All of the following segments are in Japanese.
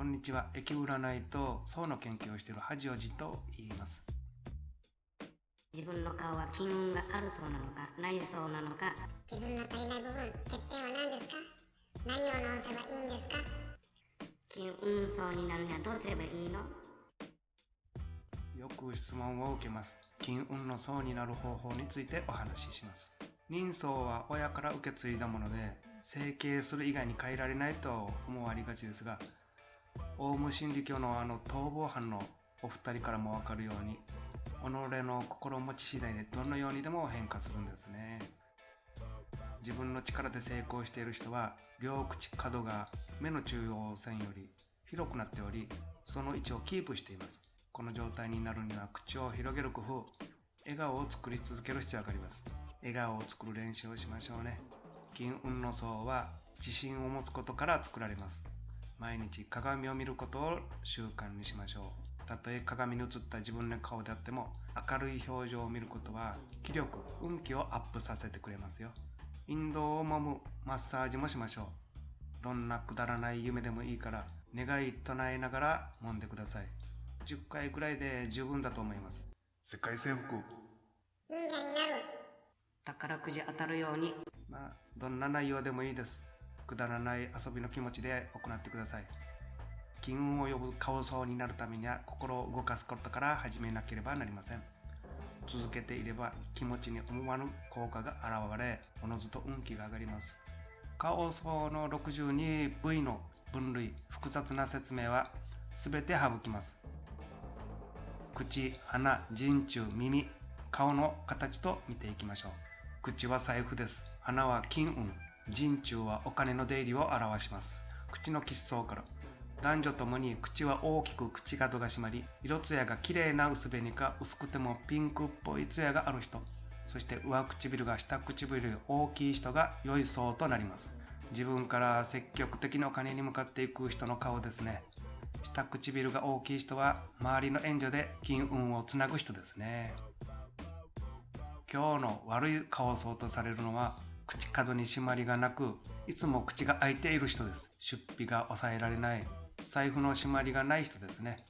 こんにちは。駅占いと層の研究をしている恥おじと言います。自分の顔は金運があるそうなのかないそうなのか自分の足りない部分欠点は何ですか？何を直せばいいんですか？金運層になるにはどうすればいいの？よく質問を受けます。金運の層になる方法についてお話しします。人相は親から受け継いだもので、整形する以外に変えられないと思われがちですが、オウム真理教のあの逃亡犯のお二人からもわかるように、己の心持ち次第でどのようにでも変化するんですね。自分の力で成功している人は、両口角が目の中央線より広くなっており、その位置をキープしています。この状態になるには口を広げる工夫、笑顔を作り続ける必要があります。笑顔を作る練習をしましょうね。金運の層は自信を持つことから作られます。毎日鏡を見ることを習慣にしましょう。たとえ鏡に映った自分の顔であっても、明るい表情を見ることは気力、運気をアップさせてくれますよ。引導を揉むマッサージもしましょう。どんなくだらない夢でもいいから、願い唱えながら揉んでください。10回くらいで十分だと思います。世界征服。忍者になる宝くじ当たるようにまあ、どんな内容でもいいです。くだらない遊びの気持ちで行ってください。金運を呼ぶ顔層になるためには心を動かすことから始めなければなりません。続けていれば気持ちに思わぬ効果が現れ、おのずと運気が上がります。顔層の62部位の分類、複雑な説明は全て省きます。口、鼻、人中、耳、顔の形と見ていきましょう。口は財布です。鼻は金運。人中はお金の出入りを表します。口の吉相から。男女ともに口は大きく口角が締まり、色艶が綺麗な薄紅か薄くてもピンクっぽい艶がある人。そして上唇が下唇より大きい人が良い層となります。自分から積極的にお金に向かっていく人の顔ですね。下唇が大きい人は周りの援助で金運をつなぐ人ですね。今日の悪い顔層とされるのは口角に締まりがなくいつも口が開いている人です。出費が抑えられない。財布の締まりがない人ですね。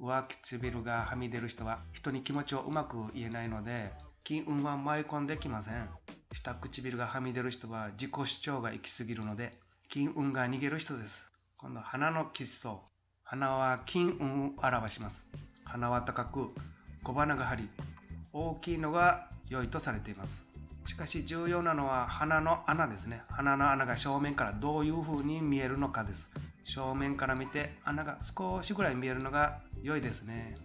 上唇がはみ出る人は人に気持ちをうまく言えないので金運は舞い込んできません。下唇がはみ出る人は自己主張が行き過ぎるので金運が逃げる人です。今度鼻の吉相鼻は金運を表します。鼻は高く小鼻が張り大きいのが良いとされています。しかし重要なのは鼻の穴ですね。鼻の穴が正面からどういう風に見えるのかです。正面から見て穴が少しぐらい見えるのが良いですね、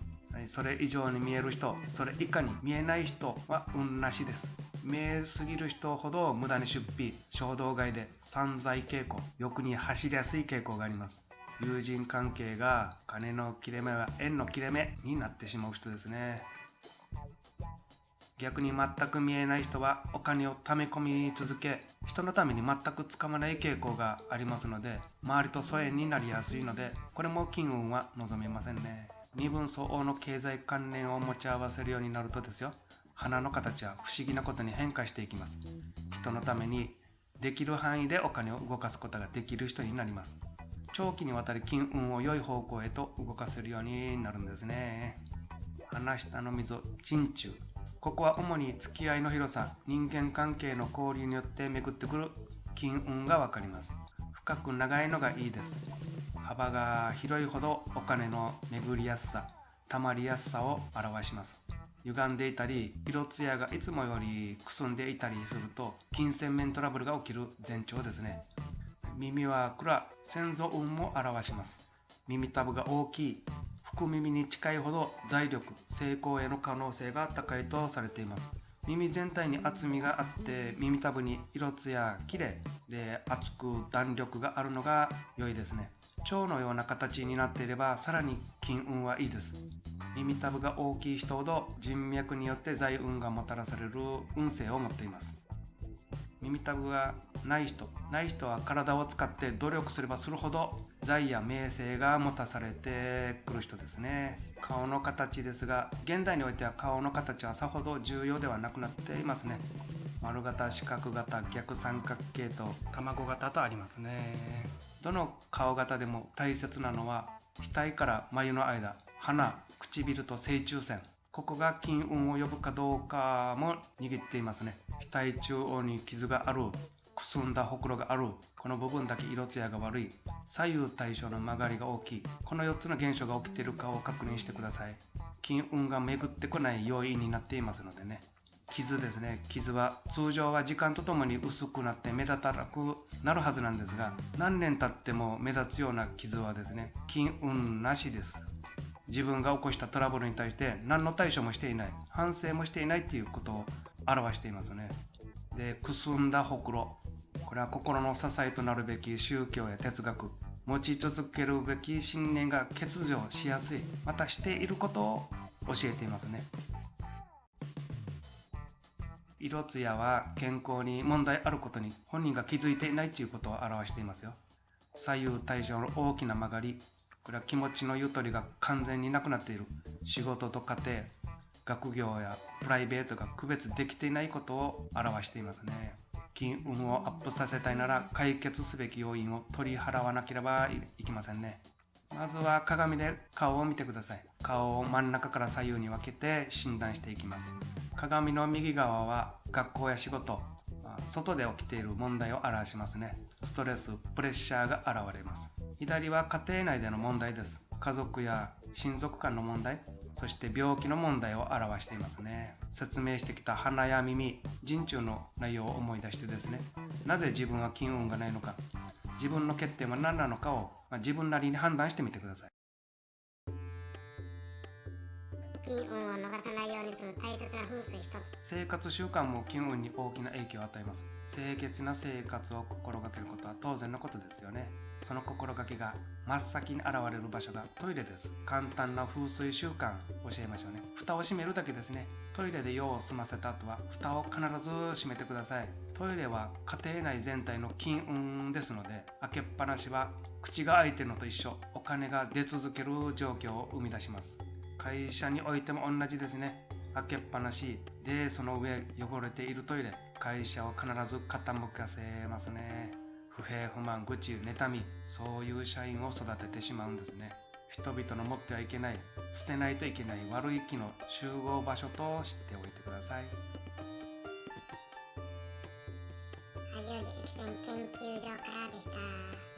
それ以上に見える人それ以下に見えない人は運なしです。見えすぎる人ほど無駄に出費衝動買いで散財傾向欲に走りやすい傾向があります。友人関係が金の切れ目は縁の切れ目になってしまう人ですね。逆に全く見えない人はお金を貯め込み続け人のために全くつかまない傾向がありますので周りと疎遠になりやすいのでこれも金運は望めませんね。身分相応の経済観念を持ち合わせるようになるとですよ。花の形は不思議なことに変化していきます。人のためにできる範囲でお金を動かすことができる人になります。長期にわたり金運を良い方向へと動かせるようになるんですね。鼻下の溝鎮中。ここは主に付き合いの広さ人間関係の交流によって巡ってくる金運がわかります。深く長いのがいいです。幅が広いほどお金の巡りやすさ溜まりやすさを表します。歪んでいたり色艶がいつもよりくすんでいたりすると金銭面トラブルが起きる前兆ですね。耳は蔵先祖運も表します。耳たぶが大きい。福耳に近いほど財力成功への可能性が高いとされています。耳全体に厚みがあって耳たぶに色艶きれいで厚く弾力があるのが良いですね。蝶のような形になっていればさらに金運はいいです。耳たぶが大きい人ほど人脈によって財運がもたらされる運勢を持っています。耳たぶがない人ない人は体を使って努力すればするほど財や名声が持たされてくる人ですね。顔の形ですが現代においては顔の形はさほど重要ではなくなっていますね。丸型四角型逆三角形と卵型とありますね。どの顔型でも大切なのは額から眉の間鼻唇と正中線。ここが金運を呼ぶかどうかも握っていますね。額中央に傷があるくすんだほくろがある。この部分だけ色艶が悪い。左右対称の曲がりが大きい。この4つの現象が起きているかを確認してください。金運が巡ってこない要因になっていますのでね。傷ですね。傷は通常は時間とともに薄くなって目立たなくなるはずなんですが何年経っても目立つような傷はですね金運なしです。自分が起こしたトラブルに対して何の対処もしていない反省もしていないということを表していますね。でくすんだほくろ。これは心の支えとなるべき宗教や哲学持ち続けるべき信念が欠如しやすいまたしていることを教えていますね。色艶は健康に問題あることに本人が気づいていないということを表していますよ。左右対称の大きな曲がりこれは気持ちのゆとりが完全になくなっている仕事と家庭学業やプライベートが区別できていないことを表していますね。金運をアップさせたいなら解決すべき要因を取り払わなければいけませんね。まずは鏡で顔を見てください。顔を真ん中から左右に分けて診断していきます。鏡の右側は学校や仕事外で起きている問題を表しますね。ストレスプレッシャーが現れます。左は家庭内での問題です。家族や親族間の問題。そして病気の問題を表していますね。説明してきた鼻や耳人中の内容を思い出してですね。なぜ自分は金運がないのか。自分の欠点は何なのかをま自分なりに判断してみてください。金運を逃さないようにする大切な風水一つ。生活習慣も金運に大きな影響を与えます。清潔な生活を心がけることは当然のことですよね。その心がけが真っ先に現れる場所がトイレです。簡単な風水習慣教えましょうね。蓋を閉めるだけですね。トイレで用を済ませた後は蓋を必ず閉めてください。トイレは家庭内全体の金運ですので開けっぱなしは口が開いてるのと一緒お金が出続ける状況を生み出します。会社においても同じですね。開けっぱなしでその上汚れているトイレ会社を必ず傾かせますね。不平不満愚痴妬みそういう社員を育ててしまうんですね。人々の持ってはいけない捨てないといけない悪い気の集合場所と知っておいてください。ラジオ実践研究所からでした。